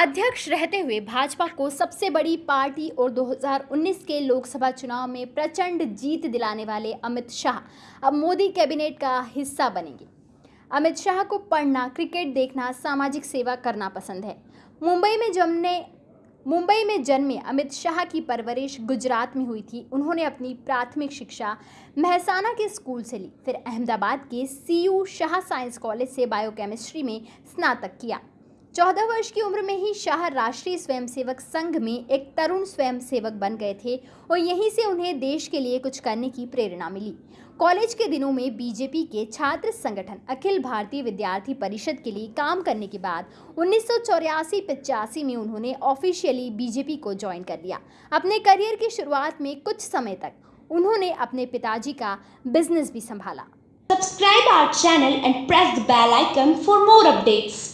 अध्यक्ष रहते हुए भाजपा को सबसे बड़ी पार्टी और 2019 के लोकसभा चुनाव में प्रचंड जीत दिलाने वाले अमित शाह अब मोदी कैबिनेट का हिस्सा बनेंगे। अमित शाह को पढ़ना, क्रिकेट देखना, सामाजिक सेवा करना पसंद है। मुंबई में जमने मुंबई में जन्मे अमित शाह की परवरिश गुजरात में हुई थी। उन्होंने अपनी प्राथमिक शिक्षा महसाना के स्कूल से ली, फिर अहमदाबाद के सीयू शाह साइंस कॉलेज से बायोकेमिस्ट्री में स्नातक किया। चौदह वर्ष की उम्र में ही शाह राष्ट्रीय स्वयंसेवक संघ में एक तरुण स्वयंसेवक बन गए थे और यहीं से उन्हें देश के लिए कुछ करने की प्रेरणा मिली। कॉलेज के दिनों में बीजेपी के छात्र संगठन अखिल भारतीय विद्यार्थी परिषद के लिए काम करने के बाद उन्नीस सौ में उन्होंने ऑफिशियली बीजेपी को ज्वाइन कर लिया। अपने करियर की शुरुआत में कुछ समय तक उन्होंने अपने पिताजी का बिज़नेस भी संभाला। Subscribe our channel and press the bell icon for more updates.